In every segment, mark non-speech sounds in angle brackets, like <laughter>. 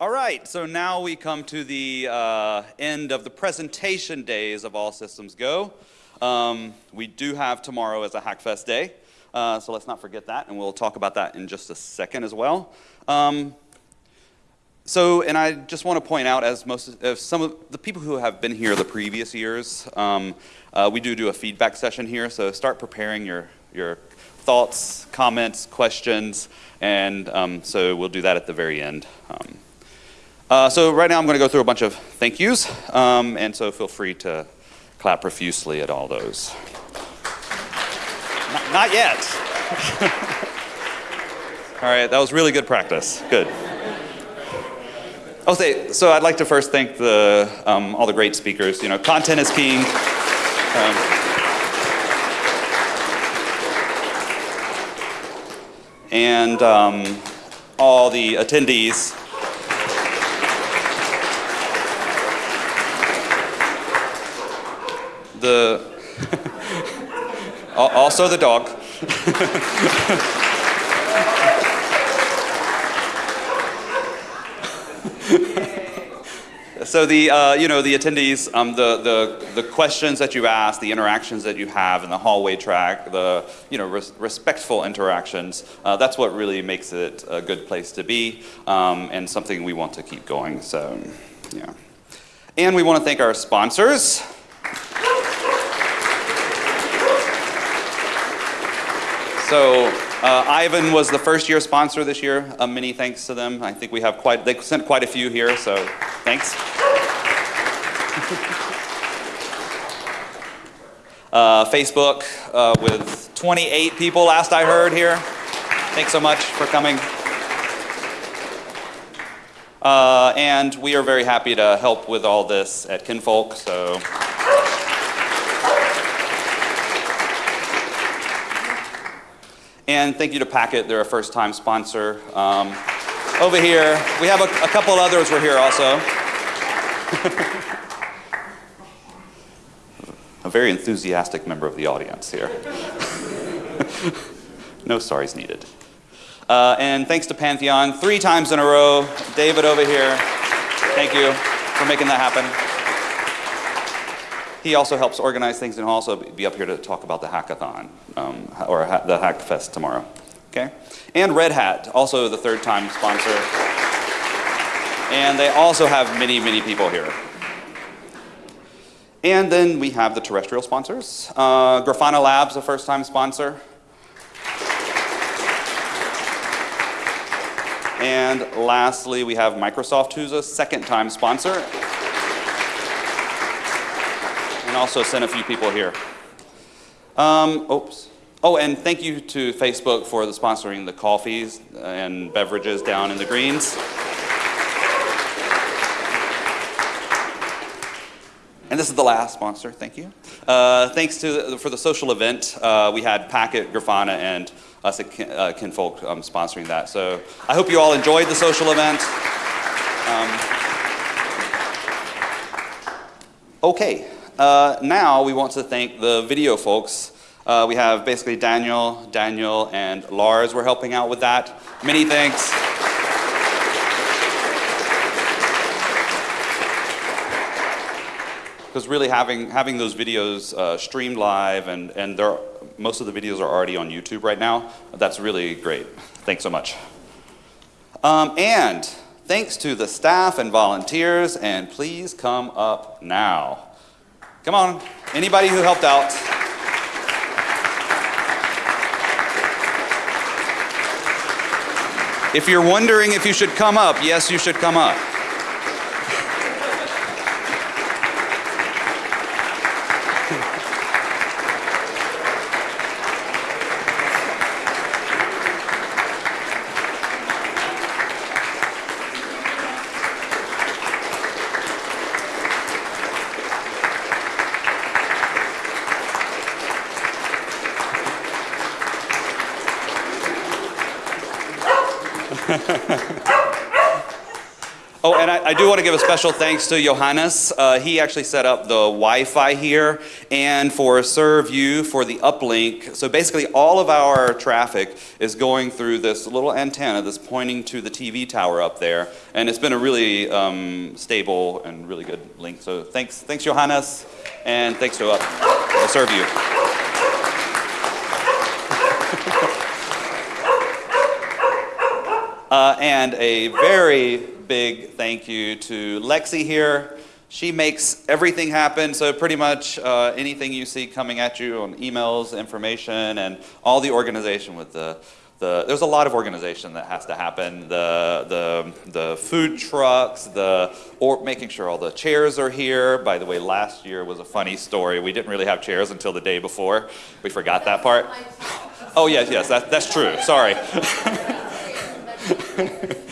All right, so now we come to the uh, end of the presentation days of All Systems Go. Um, we do have tomorrow as a Hackfest day, uh, so let's not forget that, and we'll talk about that in just a second as well. Um, so, and I just want to point out, as most, as some of the people who have been here the previous years, um, uh, we do do a feedback session here. So start preparing your your thoughts, comments, questions, and um, so we'll do that at the very end. Uh, so right now I'm going to go through a bunch of thank yous, um, and so feel free to clap profusely at all those. not, not yet. <laughs> all right, that was really good practice. Good. Say, so I'd like to first thank the, um, all the great speakers. You know, content is king. Um, and um, all the attendees. The <laughs> also the dog. <laughs> so the, uh, you know, the attendees, um, the, the, the questions that you ask, the interactions that you have in the hallway track, the, you know, res respectful interactions, uh, that's what really makes it a good place to be um, and something we want to keep going, so, yeah. And we want to thank our sponsors. So uh, Ivan was the first year sponsor this year. Uh, many thanks to them. I think we have quite, they sent quite a few here, so thanks. <laughs> uh, Facebook uh, with 28 people last I heard here. Thanks so much for coming. Uh, and we are very happy to help with all this at Kinvolk, so. And thank you to Packet, they're a first time sponsor. Um, over here, we have a, a couple others were here also. <laughs> a very enthusiastic member of the audience here. <laughs> no sorries needed. Uh, and thanks to Pantheon, three times in a row. David over here, thank you for making that happen. He also helps organize things and he'll also be up here to talk about the hackathon, um, or ha the Hackfest tomorrow. Okay? And Red Hat, also the third time sponsor. And they also have many, many people here. And then we have the terrestrial sponsors. Uh, Grafana Labs, a first time sponsor. And lastly, we have Microsoft, who's a second time sponsor also sent a few people here. Um, oops. Oh, and thank you to Facebook for the sponsoring the coffees and beverages down in the greens. And this is the last sponsor, thank you. Uh, thanks to for the social event, uh, we had Packet, Grafana, and us at Kin, uh, Kinvolk um, sponsoring that. So I hope you all enjoyed the social event. Um, okay. Uh, now we want to thank the video folks. Uh, we have basically Daniel, Daniel, and Lars were helping out with that. Many thanks. Because really having, having those videos uh, streamed live and, and there most of the videos are already on YouTube right now, that's really great. Thanks so much. Um, and thanks to the staff and volunteers, and please come up now. Come on, anybody who helped out. If you're wondering if you should come up, yes, you should come up. And I, I do want to give a special thanks to Johannes. Uh, he actually set up the Wi-Fi here, and for ServU for the uplink. So basically, all of our traffic is going through this little antenna that's pointing to the TV tower up there, and it's been a really um, stable and really good link. So thanks, thanks Johannes, and thanks to uh, ServU. <laughs> Uh, and a very big thank you to Lexi here. She makes everything happen, so pretty much uh, anything you see coming at you on emails, information, and all the organization with the, the there's a lot of organization that has to happen. The, the, the food trucks, the, or making sure all the chairs are here. By the way, last year was a funny story. We didn't really have chairs until the day before. We forgot that part. <laughs> Oh, yes, yes, that, that's true. Sorry. <laughs>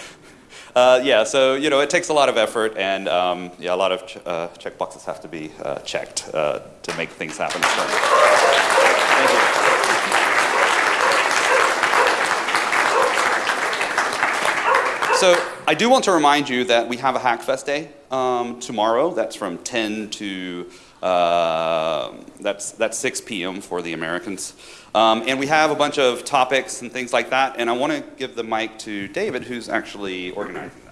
uh, yeah, so you know, it takes a lot of effort, and um, yeah, a lot of ch uh, check boxes have to be uh, checked uh, to make things happen. So, thank you. So I do want to remind you that we have a Hackfest Day um, tomorrow. That's from 10 to uh, that's that's 6 p.m. for the Americans. Um, and we have a bunch of topics and things like that. And I want to give the mic to David, who's actually organizing.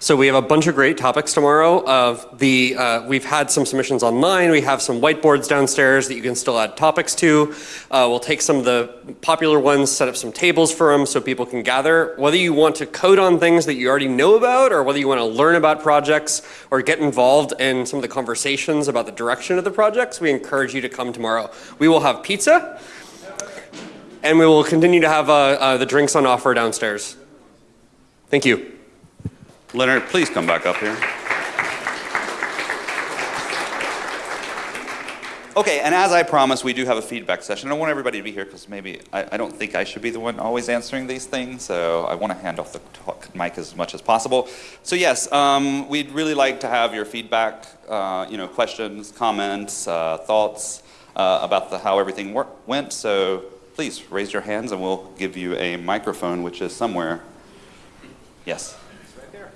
So we have a bunch of great topics tomorrow. Of the uh, we've had some submissions online. We have some whiteboards downstairs that you can still add topics to. Uh, we'll take some of the popular ones, set up some tables for them so people can gather. Whether you want to code on things that you already know about, or whether you want to learn about projects or get involved in some of the conversations about the direction of the projects, we encourage you to come tomorrow. We will have pizza. And we will continue to have uh, uh, the drinks on offer downstairs. Thank you. Lennart, please come back up here. Okay, and as I promised, we do have a feedback session. I want everybody to be here because maybe I, I, don't think I should be the one always answering these things, so I want to hand off the talk, mic as much as possible. So yes, um, we'd really like to have your feedback, uh, you know, questions, comments, uh, thoughts uh, about the, how everything went. So please raise your hands and we'll give you a microphone, which is somewhere. Yes. Right there.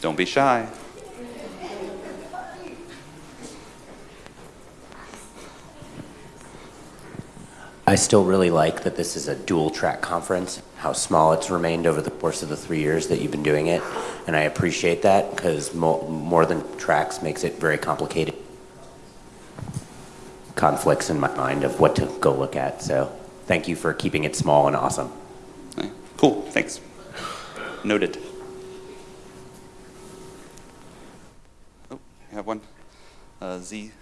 Don't be shy. I still really like that this is a dual track conference, how small it's remained over the course of the three years that you've been doing it. And I appreciate that because mo more than tracks makes it very complicated conflicts in my mind of what to go look at. So thank you for keeping it small and awesome. Cool, thanks. Noted. Oh, you have one? Uh, Z.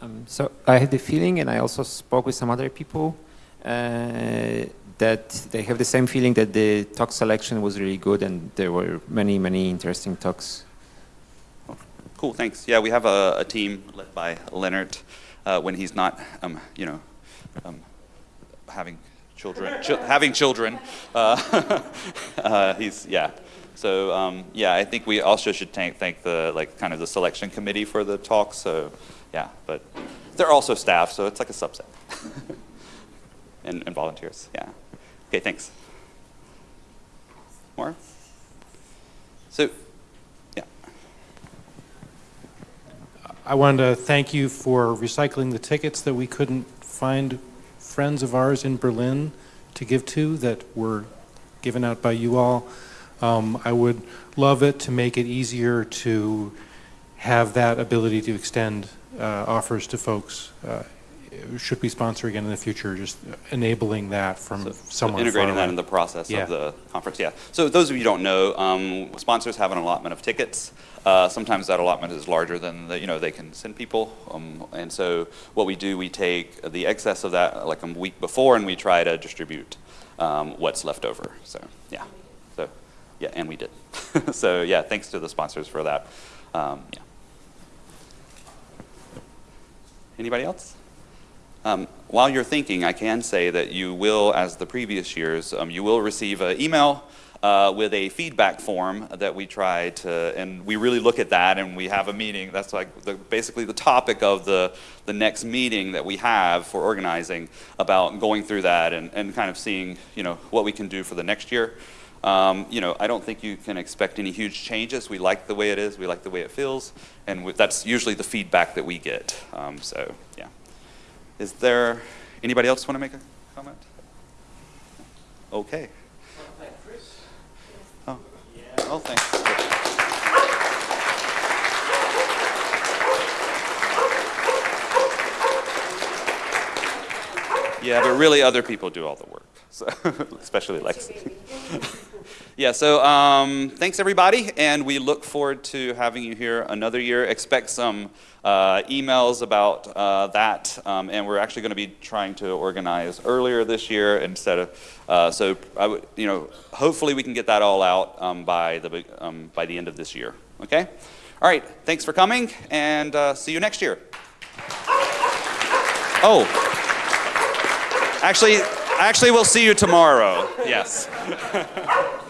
Um, so I had the feeling, and I also spoke with some other people, uh, that they have the same feeling that the talk selection was really good and there were many, many interesting talks. Cool, thanks. Yeah, we have a, a team led by Lennart uh, when he's not, um, you know, um, having children, ch having children. Uh, <laughs> uh, he's, yeah. So um, yeah, I think we also should thank, thank the, like, kind of the selection committee for the talk. So yeah, but they're also staff, so it's like a subset. <laughs> and, and volunteers, yeah. Okay, thanks. More? So, yeah. I wanted to thank you for recycling the tickets that we couldn't find friends of ours in Berlin to give to that were given out by you all. Um, I would love it to make it easier to have that ability to extend uh, offers to folks uh, should we sponsor again in the future, just enabling that from so, someone so integrating that in the process yeah. of the conference. Yeah. So those of you who don't know, um, sponsors have an allotment of tickets. Uh, sometimes that allotment is larger than the, you know they can send people, um, and so what we do, we take the excess of that like a week before, and we try to distribute um, what's left over. So yeah. So yeah, and we did. <laughs> so yeah, thanks to the sponsors for that. Um, yeah. Anybody else? Um, while you're thinking, I can say that you will, as the previous years, um, you will receive an email uh, with a feedback form that we try to, and we really look at that and we have a meeting. That's like the, basically the topic of the, the next meeting that we have for organizing about going through that and, and kind of seeing, you know, what we can do for the next year. Um, you know, I don't think you can expect any huge changes. We like the way it is, we like the way it feels, and we, that's usually the feedback that we get. Um, so, yeah. Is there anybody else want to make a comment? Okay. Oh, oh, thanks. Yeah, but really other people do all the work, so, <laughs> especially Lexi. <laughs> Yeah, so um, thanks everybody, and we look forward to having you here another year. Expect some uh, emails about uh, that, um, and we're actually going to be trying to organize earlier this year instead of. Uh, so I would, you know, hopefully we can get that all out um, by the um, by the end of this year. Okay. All right. Thanks for coming, and uh, see you next year. Oh, actually, actually, we'll see you tomorrow. Yes. <laughs>